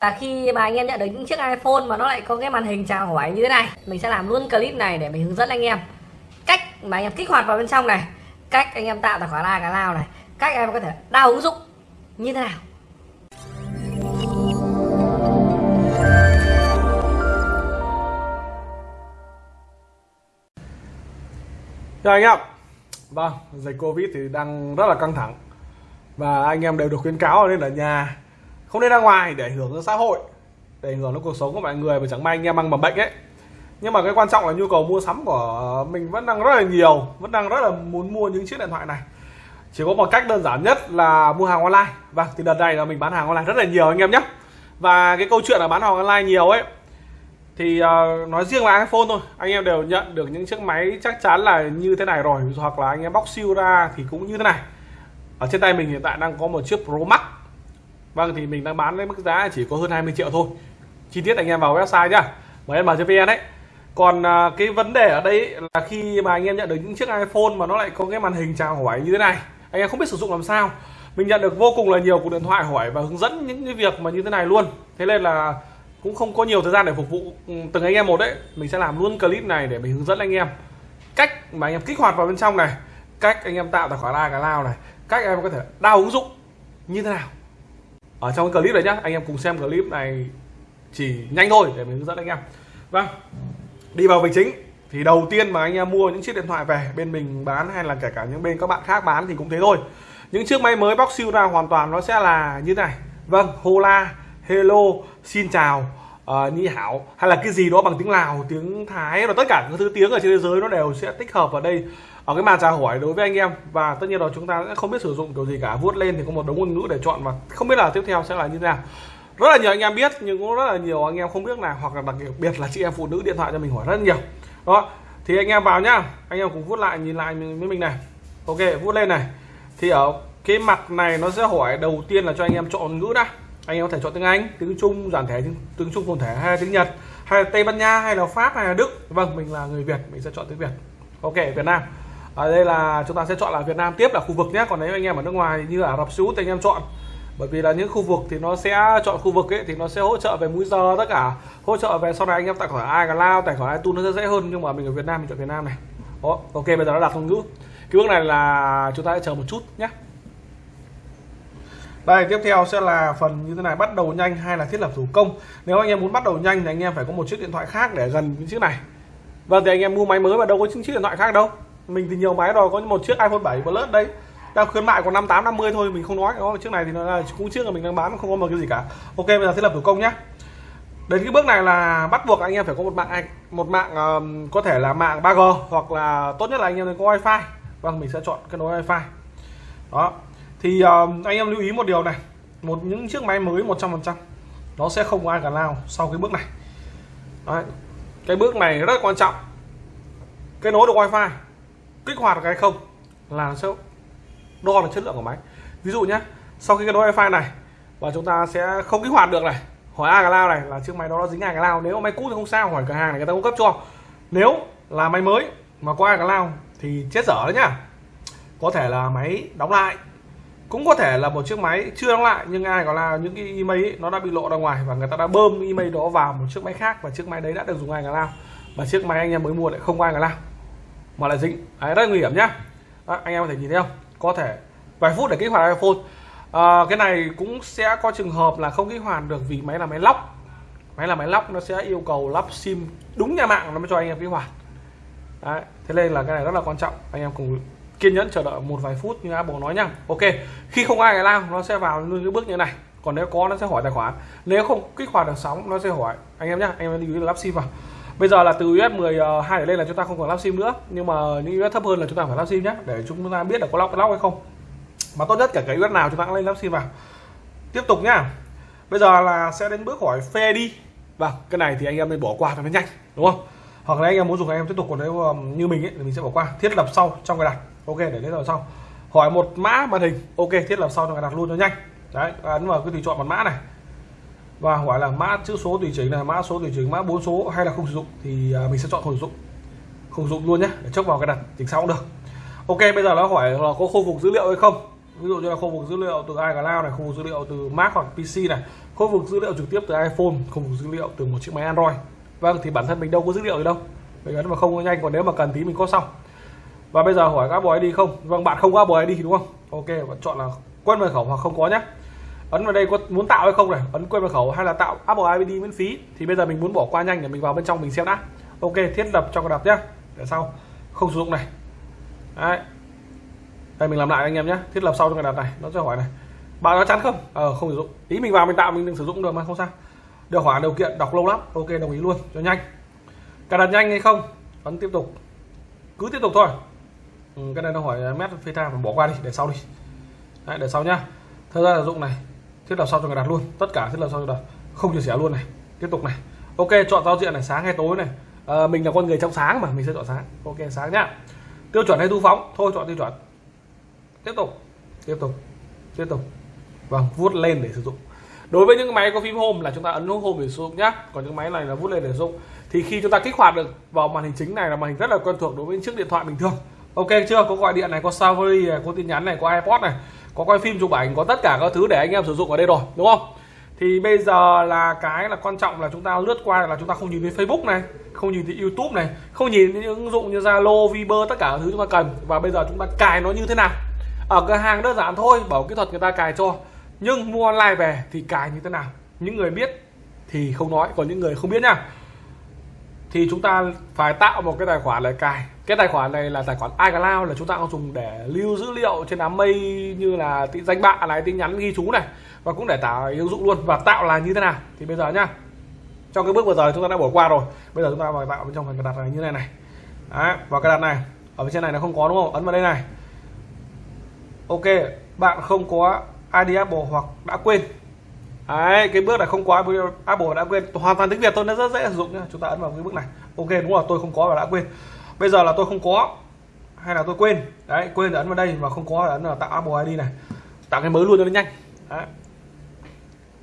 Và khi mà anh em nhận được những chiếc iPhone mà nó lại có cái màn hình chào hỏi như thế này Mình sẽ làm luôn clip này để mình hướng dẫn anh em Cách mà anh em kích hoạt vào bên trong này Cách anh em tạo tài khoản ai cả lao này Cách em có thể đào ứng dụng như thế nào. Chào anh em Vâng, dịch Covid thì đang rất là căng thẳng Và anh em đều được khuyến cáo nên ở nhà không nên ra ngoài để ảnh hưởng đến xã hội Để ảnh hưởng đến cuộc sống của mọi người Và chẳng may anh em mang mầm bệnh ấy. Nhưng mà cái quan trọng là nhu cầu mua sắm của mình vẫn đang rất là nhiều Vẫn đang rất là muốn mua những chiếc điện thoại này. Chỉ có một cách đơn giản nhất là mua hàng online. Và thì đợt này là mình bán hàng online rất là nhiều anh em nhé. Và cái câu chuyện là bán hàng online nhiều ấy thì uh, nói riêng là iPhone thôi. Anh em đều nhận được những chiếc máy chắc chắn là như thế này rồi hoặc là anh em bóc siêu ra thì cũng như thế này. Ở trên tay mình hiện tại đang có một chiếc Pro Max vâng thì mình đang bán với mức giá chỉ có hơn 20 triệu thôi. Chi tiết anh em vào website nhá. Vn đấy còn à, cái vấn đề ở đây là khi mà anh em nhận được những chiếc iPhone mà nó lại có cái màn hình chào hỏi như thế này, anh em không biết sử dụng làm sao. Mình nhận được vô cùng là nhiều cuộc điện thoại hỏi và hướng dẫn những cái việc mà như thế này luôn. Thế nên là cũng không có nhiều thời gian để phục vụ ừ, từng anh em một đấy. Mình sẽ làm luôn clip này để mình hướng dẫn anh em cách mà anh em kích hoạt vào bên trong này, cách anh em tạo tài khoản ai cả lao này, cách em có thể đào ứng dụng như thế nào ở trong cái clip này nhá, anh em cùng xem clip này chỉ nhanh thôi để mình hướng dẫn anh em. Vâng đi vào việc chính, thì đầu tiên mà anh em mua những chiếc điện thoại về, bên mình bán hay là kể cả những bên các bạn khác bán thì cũng thế thôi. Những chiếc máy mới bóc siêu ra hoàn toàn nó sẽ là như thế này. Vâng hola, hello, xin chào uh, ni hảo. Hay là cái gì đó bằng tiếng lào tiếng thái và tất cả các thứ tiếng ở trên thế giới nó đều sẽ tích hợp vào đây ở cái màn trả hỏi đối với anh em. Và tất nhiên là chúng ta sẽ không biết sử dụng kiểu gì cả. Vuốt lên thì có một đống ngôn ngữ để chọn và không biết là tiếp theo sẽ là như thế nào. Rất là nhiều anh em biết nhưng cũng rất là nhiều anh em không biết là hoặc là đặc biệt là chị em phụ nữ điện thoại cho mình hỏi rất nhiều. Đó thì anh em vào nhá. Anh em cùng vuốt lại nhìn lại với mình này. Ok vuốt lên này. Thì ở cái mặt này nó sẽ hỏi đầu tiên là cho anh em chọn ngữ đã anh em có thể chọn tiếng Anh tiếng Trung giản thể tiếng Trung phồn thể hay tiếng Nhật hay là Tây Ban Nha hay là Pháp hay là Đức. Vâng mình là người Việt mình sẽ chọn tiếng Việt. Ok Việt Nam. Ở đây là chúng ta sẽ chọn là Việt Nam tiếp là khu vực nhé. Còn nếu anh em ở nước ngoài như Ả Rập Xê Út thì anh em chọn. Bởi vì là những khu vực thì nó sẽ chọn khu vực ấy thì nó sẽ hỗ trợ về múi giờ tất cả. Hỗ trợ về sau này anh em tài khoản ai cả lao tài khoản ai tu nó sẽ dễ hơn. Nhưng mà mình ở Việt Nam mình chọn Việt Nam này. Đó, ok bây giờ nó đặt ngôn ngữ. Cái bước này là chúng ta sẽ chờ một chút nhé đây tiếp theo sẽ là phần như thế này bắt đầu nhanh hay là thiết lập thủ công? Nếu anh em muốn bắt đầu nhanh thì anh em phải có một chiếc điện thoại khác để gần những chiếc này. Vâng thì anh em mua máy mới mà đâu có chiếc điện thoại khác đâu. Mình thì nhiều máy rồi có một chiếc iPhone 7 Plus đây. Đang khuyến mại còn 58 50 thôi mình không nói. Đó chiếc này thì nó là cũng chiếc là mình đang bán không có một cái gì cả. Ok bây giờ thiết lập thủ công nhé đến cái bước này là bắt buộc anh em phải có một mạng một mạng um, có thể là mạng 3G hoặc là tốt nhất là anh em có wifi. Vâng mình sẽ chọn cái nối wifi. Đó thì uh, anh em lưu ý một điều này. Một những chiếc máy mới 100% nó sẽ không có ai cả lao sau cái bước này. Đấy. cái bước này rất quan trọng. Kết nối được wifi kích hoạt được hay không là sẽ đo được chất lượng của máy. Ví dụ nhé sau khi kết nối wifi này và chúng ta sẽ không kích hoạt được này hỏi ai cả lao này là chiếc máy đó nó dính ai cả lao. Nếu máy cũ thì không sao hỏi cửa hàng này người ta cung cấp cho. Nếu là máy mới mà có ai cả lao thì chết dở đấy nhá. Có thể là máy đóng lại cũng có thể là một chiếc máy chưa đóng lại nhưng ai có là những cái email ấy, nó đã bị lộ ra ngoài và người ta đã bơm email đó vào một chiếc máy khác và chiếc máy đấy đã được dùng ai cả lao và chiếc máy anh em mới mua lại không có ai cả lao mà lại dính. Đấy rất nguy hiểm nhá. Đó, anh em có thể nhìn thấy không? Có thể vài phút để kích hoạt iPhone. À, cái này cũng sẽ có trường hợp là không kích hoạt được vì máy là máy lóc. Máy là máy lóc nó sẽ yêu cầu lắp sim đúng nhà mạng nó mới cho anh em kích hoạt. Đấy thế nên là cái này rất là quan trọng anh em cùng kiên nhẫn chờ đợi một vài phút như Apple nói nhá. Ok, khi không ai lao nó sẽ vào luôn cái bước như này. Còn nếu có, nó sẽ hỏi tài khoản. Nếu không, kích hoạt được sóng, nó sẽ hỏi. Anh em nhá, anh em lưu ý là lắp sim vào. Bây giờ là từ US 12 ờ, lên là chúng ta không còn lắp sim nữa. Nhưng mà những US thấp hơn là chúng ta phải lắp sim nhé để chúng ta biết là có lóc lóc hay không. Mà tốt nhất cả cái US nào chúng ta cũng lên lắp sim vào. Tiếp tục nhá. Bây giờ là sẽ đến bước hỏi phê đi Và cái này thì anh em nên bỏ qua cho nó nhanh, đúng không? Hoặc là anh em muốn dùng anh em tiếp tục còn nếu um, như mình ấy, thì mình sẽ bỏ qua. Thiết lập sau trong cái đặt ok để thiết lập sau. Hỏi một mã màn hình. Ok thiết lập sau trong cái đặt luôn cho nhanh. Đấy ấn vào cái tùy chọn một mã này. Và hỏi là mã chữ số tùy chỉnh là mã số tùy chỉnh mã bốn số hay là không sử dụng thì à, mình sẽ chọn không sử dụng. Không sử dụng luôn nhé để chốc vào cái đặt chỉnh sau cũng được. Ok bây giờ nó hỏi là có khôi phục dữ liệu hay không? Ví dụ như là khu vực dữ liệu từ iCloud này khu vực dữ liệu từ Mac hoặc PC này khu vực dữ liệu trực tiếp từ iPhone khu vực dữ liệu từ một chiếc máy Android vâng thì bản thân mình đâu có dữ liệu gì đâu. Mình ấn mà không có nhanh, còn nếu mà cần tí mình có xong. Và bây giờ hỏi các Apple ID không? Vâng bạn không có Apple ID đúng không? Ok, bạn chọn là quên mật khẩu hoặc không có nhé ấn vào đây có muốn tạo hay không này? Ấn quên mật khẩu hay là tạo Apple ID miễn phí? Thì bây giờ mình muốn bỏ qua nhanh để mình vào bên trong mình xem đã. Ok, thiết lập cho cài đặt nhé để sau. Không sử dụng này. Đấy. đây, mình làm lại anh em nhé thiết lập sau cho cài đặt này. Nó sẽ hỏi này. Bạn nó chắn không? Ờ không sử dụng. Ý mình vào mình tạo, mình đừng sử dụng được mà, không sao được hỏi điều kiện đọc lâu lắm ok đồng ý luôn cho nhanh. Cài đặt nhanh hay không? Ấn tiếp tục. Cứ tiếp tục thôi. Ừ, cái này nó hỏi mét phê ta bỏ qua đi để sau đi. Đấy, để sau nhá. Thời gian sử dụng này thiết lập sau cho cài đặt luôn. Tất cả thiết lập sau cho đặt. Không chia sẻ luôn này. Tiếp tục này. Ok chọn giao diện này sáng hay tối này. À, mình là con người trong sáng mà mình sẽ chọn sáng. Ok sáng nhá. Tiêu chuẩn hay thu phóng? Thôi chọn tiêu chuẩn. Tiếp tục. Tiếp tục. Tiếp tục. Vâng vuốt lên để sử dụng đối với những máy có phím home là chúng ta ấn nút home để sử dụng nhá. Còn những máy này là vuốt lên để sử dụng. Thì khi chúng ta kích hoạt được vào màn hình chính này là màn hình rất là quen thuộc đối với những chiếc điện thoại bình thường. Ok chưa? Có gọi điện này có Safari này có tin nhắn này có iPod này có quay phim chụp ảnh có tất cả các thứ để anh em sử dụng ở đây rồi đúng không? Thì bây giờ là cái là quan trọng là chúng ta lướt qua là chúng ta không nhìn thấy Facebook này không nhìn thấy YouTube này không nhìn thấy những ứng dụng như Zalo, Viber tất cả các thứ chúng ta cần. Và bây giờ chúng ta cài nó như thế nào? Ở cửa hàng đơn giản thôi bảo kỹ thuật người ta cài cho nhưng mua online về thì cài như thế nào? Những người biết thì không nói còn những người không biết nha. Thì chúng ta phải tạo một cái tài khoản để cài. Cái tài khoản này là tài khoản iCloud là chúng ta dùng để lưu dữ liệu trên đám mây như là danh bạ này tin nhắn ghi chú này và cũng để tạo ứng dụng luôn và tạo là như thế nào. Thì bây giờ nhá trong cái bước vừa rồi chúng ta đã bỏ qua rồi. Bây giờ chúng ta vào tạo bên trong phần cài đặt này như này này. Đấy, vào cài đặt này ở bên trên này nó không có đúng không? Ấn vào đây này. Ok bạn không có ID Apple hoặc đã quên. Đấy, cái bước này không có Apple đã quên. Hoàn toàn tiếng Việt tôi nó rất dễ sử dụng nhá. Chúng ta ấn vào cái bước này. Ok đúng rồi tôi không có và đã quên. Bây giờ là tôi không có hay là tôi quên? Đấy quên ấn vào đây và không có ấn vào tạo Apple ID này. Tạo cái mới luôn cho nó nhanh. Đấy.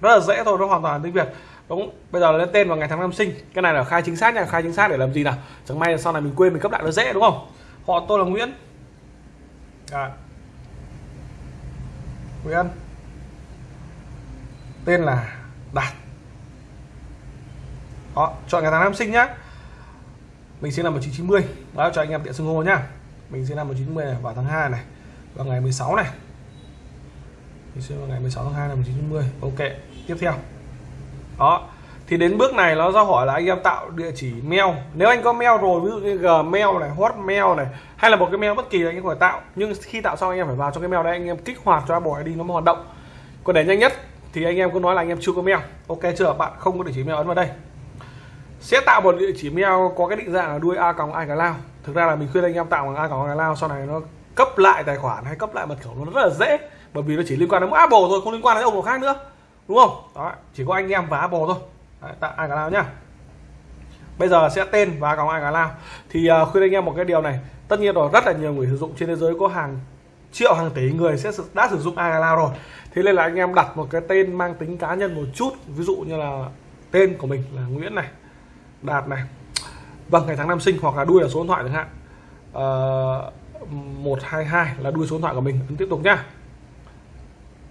rất là dễ thôi nó hoàn toàn tiếng Việt đúng bây giờ là lên tên và ngày tháng năm sinh. Cái này là khai chính xác nha khai chính xác để làm gì nào? Chẳng may sau này mình quên mình cấp lại nó dễ đúng không? Họ tôi là Nguyễn. Đấy. Nguyễn. Tên là Đạt. Đó, chọn ngày tháng năm sinh nhá. Mình sinh năm 1990 đó, cho anh em tiện xưng hô nhá. Mình sinh năm 1990 này, vào tháng 2 này, vào ngày 16 này. Mình sinh vào ngày 16 tháng 2 năm 1990 ok, tiếp theo. Đó thì đến bước này nó ra hỏi là anh em tạo địa chỉ mail. Nếu anh có mail rồi, ví dụ như gmail này, hotmail này, hay là một cái mail bất kỳ anh em có thể tạo. Nhưng khi tạo xong anh em phải vào trong cái mail đấy, anh em kích hoạt cho Apple ID nó mới hoạt động. Còn để nhanh nhất thì anh em cứ nói là anh em chưa có mail. Ok chưa? Bạn không có địa chỉ mail ấn vào đây. Sẽ tạo một địa chỉ mail có cái định dạng là đuôi a còng lao. Thực ra là mình khuyên anh em tạo bằng a còng lao, sau này nó cấp lại tài khoản hay cấp lại mật khẩu nó rất là dễ. Bởi vì nó chỉ liên quan đến Apple thôi, không liên quan đến ông nào khác nữa. Đúng không? Đó, chỉ có anh em và Apple thôi. Đấy, tạo iCloud nhá. Bây giờ sẽ tên và còng iCloud thì uh, khuyên anh em một cái điều này. Tất nhiên rồi rất là nhiều người sử dụng trên thế giới có hàng triệu hàng tỷ người sẽ đã sử dụng iCloud rồi. Thế nên là anh em đặt một cái tên mang tính cá nhân một chút. Ví dụ như là tên của mình là Nguyễn này đạt này. Vâng ngày tháng năm sinh hoặc là đuôi là số điện thoại chẳng hạn. Ờ, uh, 122 là đuôi số điện thoại của mình. Tiếp tục nhá.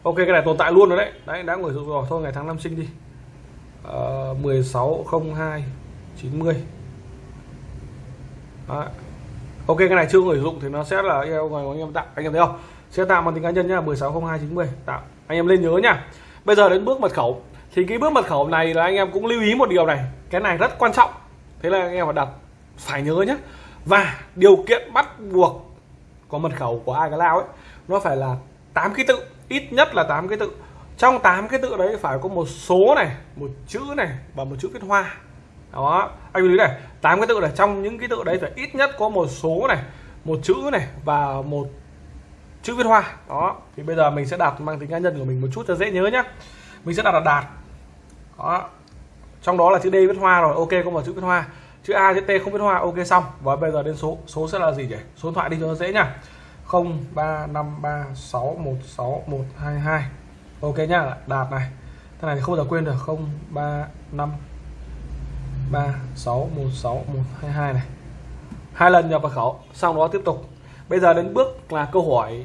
Ok cái này tồn tại luôn rồi đấy. Đấy đã người dùng rồi. Thôi ngày tháng năm sinh đi uh, 1602 90 Đấy. ok cái này chưa người dùng thì nó sẽ là yêu người anh em tạo anh em thấy không? Sẽ tạo bằng tính cá nhân nhá 160290 tạo. Anh em lên nhớ nhá. Bây giờ đến bước mật khẩu. Thì cái bước mật khẩu này là anh em cũng lưu ý một điều này. Cái này rất quan trọng. Thế là anh em phải đặt phải nhớ nhé và điều kiện bắt buộc có mật khẩu của ai cái lao ấy nó phải là 8 ký tự. Ít nhất là 8 ký tự trong 8 cái tự đấy phải có một số này, một chữ này và một chữ viết hoa. Đó, anh lưu ý này 8 cái tự này, trong những cái tự đấy phải ít nhất có một số này, một chữ này và một chữ viết hoa. Đó, thì bây giờ mình sẽ đặt mang tính cá nhân của mình một chút cho dễ nhớ nhá. Mình sẽ đặt là đạt. Đó, trong đó là chữ D viết hoa rồi, ok, có một chữ viết hoa. Chữ A, chữ T không viết hoa, ok, xong. Và bây giờ đến số số sẽ là gì nhỉ? Số điện thoại đi cho nó dễ nhá. 0353616122 ok nhá đạt này. Thằng này thì không bao giờ quên được. 035 36161122 này. Hai lần nhập vào khẩu sau đó tiếp tục. Bây giờ đến bước là câu hỏi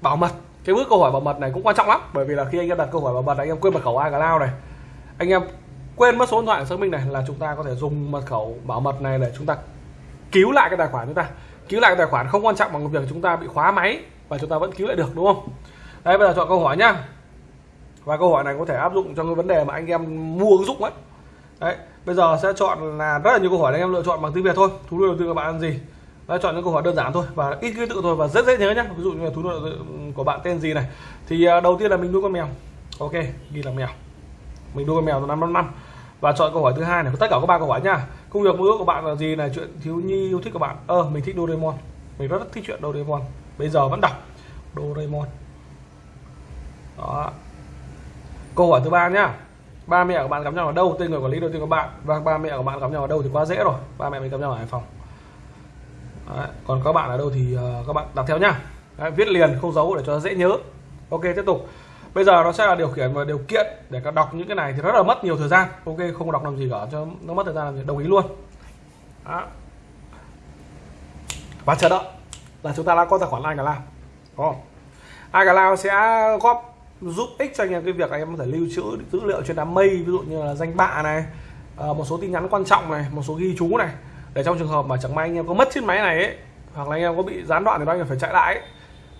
bảo mật. Cái bước câu hỏi bảo mật này cũng quan trọng lắm, bởi vì là khi anh em đặt câu hỏi bảo mật anh em quên mật khẩu iCloud này. Anh em quên mất số điện thoại xác minh này là chúng ta có thể dùng mật khẩu bảo mật này để chúng ta cứu lại cái tài khoản chúng ta. Cứu lại cái tài khoản không quan trọng bằng việc chúng ta bị khóa máy và chúng ta vẫn cứu lại được, đúng không? Đây bây giờ chọn câu hỏi nhá và câu hỏi này có thể áp dụng cho cái vấn đề mà anh em mua ứng dụng ấy. Đấy bây giờ sẽ chọn là rất là nhiều câu hỏi anh em lựa chọn bằng tiếng việt thôi. Thú nuôi đầu tư của bạn là gì? Đấy, chọn những câu hỏi đơn giản thôi và ít ký tự thôi và rất dễ nhớ nhé ví dụ như là thú nuôi của bạn tên gì này. Thì à, đầu tiên là mình nuôi con mèo. Ok ghi là mèo. Mình nuôi con mèo từ năm năm năm. Và chọn câu hỏi thứ hai này. Tất cả các ba câu hỏi nha công việc mơ ước của bạn là gì là chuyện thiếu nhi yêu thích của bạn. Ơ ờ, mình thích Doraemon. Mình rất thích chuyện Doraemon. Bây giờ vẫn đọc. Doraemon. Đó câu hỏi thứ ba nhá. Ba mẹ của bạn gặp nhau ở đâu? Tên người quản lý đầu tiên của bạn. Và ba mẹ của bạn gặp nhau ở đâu thì quá dễ rồi. Ba mẹ mình gặp nhau ở hải phòng. Đấy. còn các bạn ở đâu thì uh, các bạn đặt theo nhá. Đấy, viết liền không giấu để cho dễ nhớ. Ok tiếp tục. Bây giờ nó sẽ là điều khiển và điều kiện để các đọc những cái này thì rất là mất nhiều thời gian. Ok không đọc làm gì cả cho nó mất thời gian làm gì đồng ý luôn. Đó. và chờ đợi là chúng ta đã có tài khoản ai cả làm có ai cả lao sẽ góp giúp ích cho anh em cái việc anh em có thể lưu trữ dữ liệu trên đám mây ví dụ như là danh bạ này ờ, một số tin nhắn quan trọng này một số ghi chú này. Để trong trường hợp mà chẳng may anh em có mất chiếc máy này ấy hoặc là anh em có bị gián đoạn thì anh em phải chạy lại ấy,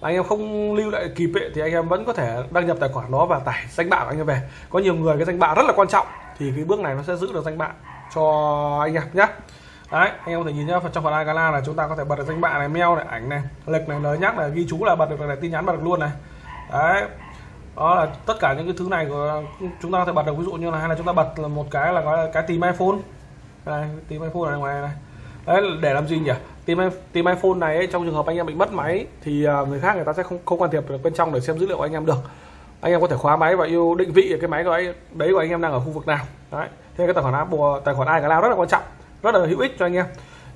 anh em không lưu lại kịp ấy, thì anh em vẫn có thể đăng nhập tài khoản đó và tải danh bạ của anh em về. Có nhiều người cái danh bạ rất là quan trọng thì cái bước này nó sẽ giữ được danh bạ cho anh em nhé đấy anh em có thể nhìn nhá trong phần iGala là chúng ta có thể bật được danh bạ này mail này ảnh này lịch này lời nhắc này ghi chú là bật được này tin nhắn bật được luôn này. Đấy đó là tất cả những cái thứ này của chúng ta có thể bật được. Ví dụ như là hay là chúng ta bật là một cái là gọi là cái tìm iPhone. Đây tìm iPhone này ngoài này. Đấy để làm gì nhỉ? Tìm tìm iPhone này ấy, trong trường hợp anh em bị mất máy thì à, người khác người ta sẽ không không can thiệp được bên trong để xem dữ liệu của anh em được. Anh em có thể khóa máy và yêu định vị cái máy của ấy đấy của anh em đang ở khu vực nào. Đấy thế cái tài khoản Apple tài khoản iCloud rất là quan trọng rất là hữu ích cho anh em.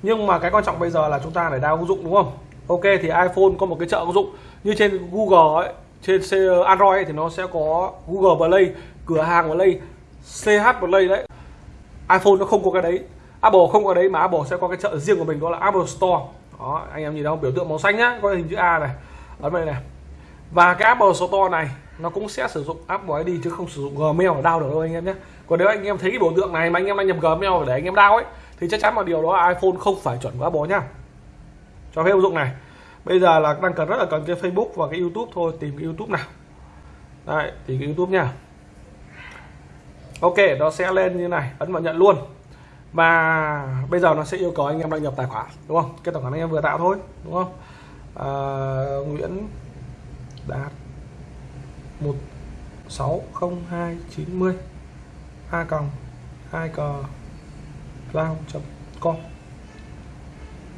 Nhưng mà cái quan trọng bây giờ là chúng ta phải đa ứng dụng đúng không? Ok thì iPhone có một cái chợ ứng dụng. Như trên Google ấy trên ờ, Android thì nó sẽ có Google Play, cửa hàng Play CH Play đấy. iPhone nó không có cái đấy. Apple không có đấy mà Apple sẽ có cái chợ riêng của mình, đó là Apple Store. Đó, anh em nhìn đâu biểu tượng màu xanh nhá, có hình chữ A này. Ấn đây này. Và cái Apple Store này, nó cũng sẽ sử dụng Apple ID chứ không sử dụng Gmail để đao được đâu, anh em nhé còn nếu anh em thấy cái biểu tượng này mà anh em đang nhập Gmail để anh em đao ấy, thì chắc chắn một điều đó là iPhone không phải chuẩn của Apple nhá. Cho phép ứng dụng này bây giờ là đang cần rất là cần cái Facebook và cái YouTube thôi tìm cái YouTube nào. Đây thì cái YouTube nha. Ok nó sẽ lên như này ấn vào nhận luôn. Và bây giờ nó sẽ yêu cầu anh em đăng nhập tài khoản đúng không? Cái tài khoản anh em vừa tạo thôi đúng không? À, Nguyễn Đạt một sáu không hai chín mươi a còng hai cờ lao com.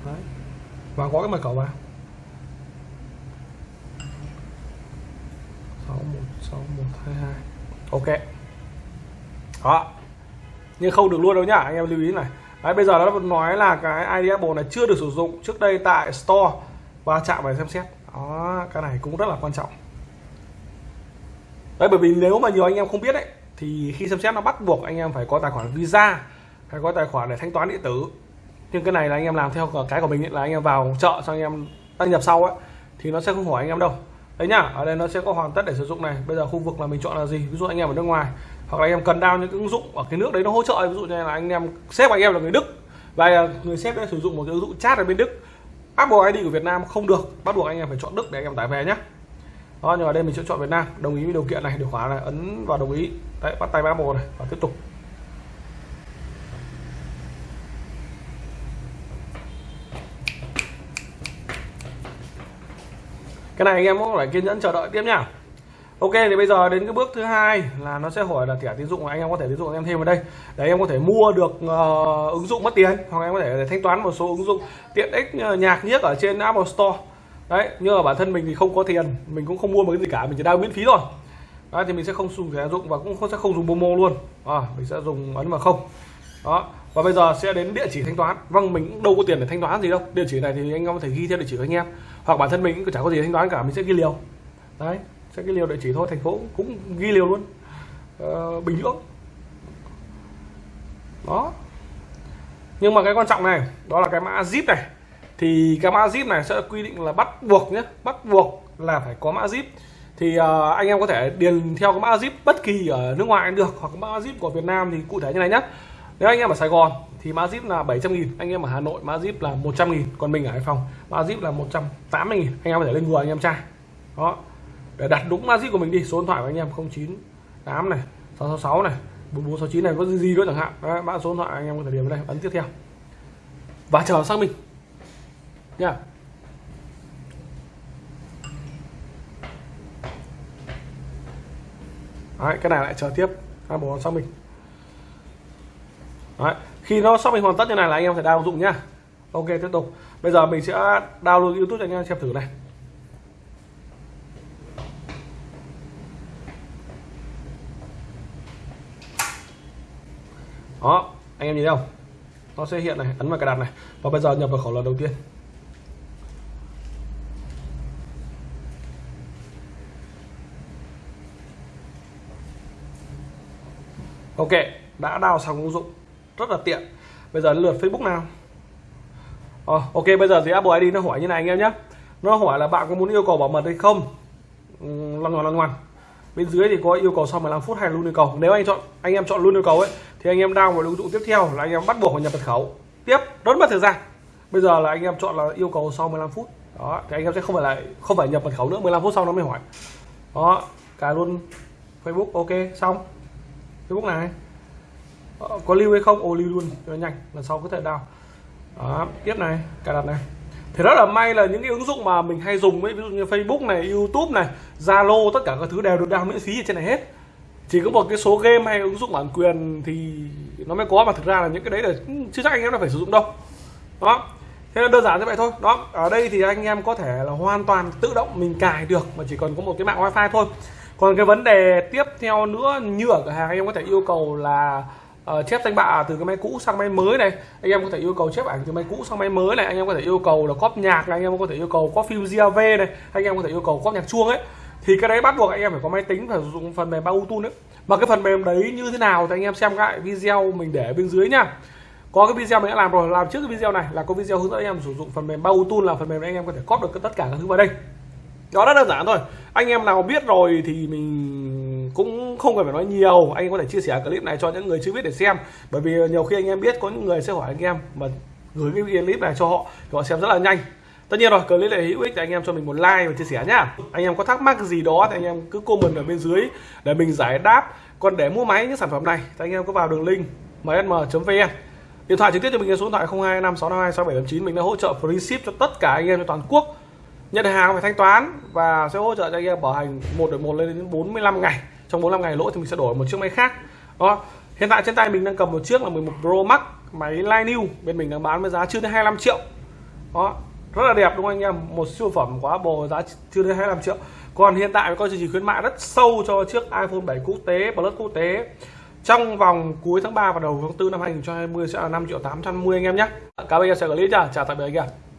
Đấy. và có cái mật khẩu vào. Sáu một sáu một hai hai. Ok. Đó. Nhưng không được luôn đâu nhá anh em lưu ý này. Đấy, bây giờ nó nói là cái ID Apple này chưa được sử dụng trước đây tại store và chạm vào xem xét. Đó cái này cũng rất là quan trọng. Đấy bởi vì nếu mà nhiều anh em không biết đấy thì khi xem xét nó bắt buộc anh em phải có tài khoản visa hay có tài khoản để thanh toán điện tử. Nhưng cái này là anh em làm theo cái của mình ấy, là anh em vào chợ cho anh em đăng nhập sau ấy thì nó sẽ không hỏi anh em đâu đấy nhá, ở đây nó sẽ có hoàn tất để sử dụng này. Bây giờ khu vực là mình chọn là gì? Ví dụ anh em ở nước ngoài, hoặc là anh em cần đao những ứng dụng ở cái nước đấy nó hỗ trợ. Ví dụ như là anh em sếp anh em là người Đức, và người sếp đã sử dụng một cái ứng dụng chat ở bên Đức. Apple ID của Việt Nam không được, bắt buộc anh em phải chọn Đức để anh em tải về nhé đó, nhưng mà đây mình sẽ chọn Việt Nam. Đồng ý với điều kiện này, điều khoản này, ấn vào đồng ý. Đấy, bắt tay Apple này và tiếp tục. Cái này anh em cũng phải kiên nhẫn chờ đợi tiếp nhá. Ok thì bây giờ đến cái bước thứ hai là nó sẽ hỏi là thẻ tín dụng anh em có thể tín dụng anh em thêm vào đây. Để anh em có thể mua được uh, ứng dụng mất tiền hoặc em có thể thanh toán một số ứng dụng tiện ích ờ, nhạc nhiếc ở trên Apple Store. Đấy nhưng mà bản thân mình thì không có tiền mình cũng không mua một cái gì cả mình chỉ đang miễn phí thôi. Đấy, thì mình sẽ không dùng thẻ dụng và cũng không sẽ không dùng Momo luôn. À, mình sẽ dùng ấn vào không. Đó và bây giờ sẽ đến địa chỉ thanh toán. Vâng mình cũng đâu có tiền để thanh toán gì đâu. Địa chỉ này thì anh em có thể ghi theo địa chỉ của anh em. Hoặc bản thân mình cũng chẳng có gì thanh toán cả mình sẽ ghi liều. Đấy sẽ ghi liều địa chỉ thôi thành phố cũng ghi liều luôn. Ờ, bình nhưỡng. Đó. Nhưng mà cái quan trọng này đó là cái mã zip này. Thì cái mã zip này sẽ quy định là bắt buộc nhé bắt buộc là phải có mã zip. Thì uh, anh em có thể điền theo cái mã zip bất kỳ ở nước ngoài cũng được hoặc mã zip của Việt Nam thì cụ thể như này nhé nếu anh em ở Sài Gòn thì mã zip là 700 nghìn anh em ở Hà Nội mã zip là 100 nghìn còn mình ở Hải Phòng mã zip là 180 nghìn anh em có thể lên Google anh em tra. Đó để đặt đúng mã zip của mình đi số điện thoại của anh em 098 này 666 này 4469 này có gì đó chẳng hạn. Đấy, mã số điện thoại anh em có thể điền vào đây ấn tiếp theo. Và chờ xác minh nha. Đấy, cái này lại chờ tiếp. Hai bộ xác minh Đấy, khi nó xác minh hoàn tất như này là anh em phải đào dụng nhá. Ok tiếp tục. Bây giờ mình sẽ download youtube cho anh em xem thử này. Đó anh em nhìn thấy không? Nó sẽ hiện này ấn vào cài đặt này. Và bây giờ nhập vào khẩu lần đầu tiên. Ok đã đào xong ứng dụng rất là tiện. Bây giờ lượt facebook nào? À, ok bây giờ thì apple id nó hỏi như này anh em nhé. Nó hỏi là bạn có muốn yêu cầu bảo mật hay không? Lần lăn lần lăn bên dưới thì có yêu cầu sau 15 phút hay luôn yêu cầu? Nếu anh chọn anh em chọn luôn yêu cầu ấy thì anh em đang vào ứng dụng tiếp theo là anh em bắt buộc phải nhập mật khẩu. Tiếp rất mất thời gian. Bây giờ là anh em chọn là yêu cầu sau 15 phút. Đó thì anh em sẽ không phải lại, không phải nhập mật khẩu nữa 15 phút sau nó mới hỏi. Đó cả luôn Facebook ok xong. Facebook này. Ờ, có lưu hay không? Ô, lưu luôn. Cho nhanh. Lần sau có thể đào đó, tiếp này. Cài đặt này. Thì rất là may là những cái ứng dụng mà mình hay dùng ấy ví dụ như Facebook này, YouTube này, Zalo, tất cả các thứ đều được download miễn phí ở trên này hết. Chỉ có một cái số game hay ứng dụng bản quyền thì nó mới có, mà thực ra là những cái đấy là chưa chắc anh em đã phải sử dụng đâu. Đó. Thế là đơn giản như vậy thôi. Đó, ở đây thì anh em có thể là hoàn toàn tự động mình cài được, mà chỉ cần có một cái mạng wifi thôi. Còn cái vấn đề tiếp theo nữa, như ở cửa hàng, anh em có thể yêu cầu là uh, chép danh bạ từ cái máy cũ sang máy mới này. Anh em có thể yêu cầu chép ảnh từ máy cũ sang máy mới này. Anh em có thể yêu cầu là cóp nhạc này. Anh em có thể yêu cầu có phim GAV này. Anh em có thể yêu cầu cóp nhạc chuông ấy. Thì cái đấy bắt buộc anh em phải có máy tính phải sử dụng phần mềm Auto ấy. Mà cái phần mềm đấy như thế nào thì anh em xem lại video mình để bên dưới nha có cái video mình đã làm rồi. Làm trước cái video này là có video hướng dẫn anh em sử dụng phần mềm Auto là phần mềm anh em có thể cóp được tất cả các thứ vào đây. Đó rất đơn giản thôi. Anh em nào biết rồi thì mình cũng không cần phải nói nhiều. Anh có thể chia sẻ clip này cho những người chưa biết để xem. Bởi vì nhiều khi anh em biết, có những người sẽ hỏi anh em mà gửi cái clip này cho họ thì họ xem rất là nhanh. Tất nhiên rồi, clip này hữu ích thì anh em cho mình một like và chia sẻ nhá. Anh em có thắc mắc gì đó thì anh em cứ comment ở bên dưới để mình giải đáp. Còn để mua máy những sản phẩm này thì anh em có vào đường link msm.vn điện thoại trực tiếp cho mình số điện thoại 0256526789 mình đã hỗ trợ free ship cho tất cả anh em trên toàn quốc. Nhận hàng phải thanh toán và sẽ hỗ trợ cho anh em bảo hành một đổi một lên đến 45 ngày trong 45 ngày lỗi thì mình sẽ đổi một chiếc máy khác. Đó. Hiện tại trên tay mình đang cầm một chiếc là 11 Pro Max, máy Line New. Bên mình đang bán với giá chưa đến 25 triệu. Đó. Rất là đẹp, đúng không anh em? Một siêu phẩm quá bồ, giá chưa đến 25 triệu. Còn hiện tại có chương trình khuyến mại rất sâu cho chiếc iPhone 7 quốc tế, Plus quốc tế. Trong vòng cuối tháng 3 và đầu tháng 4 năm 2020 sẽ là 5 triệu 810 anh em nhé. Cảm ơn anh em sẽ clip nha. Chào tạm biệt anh em.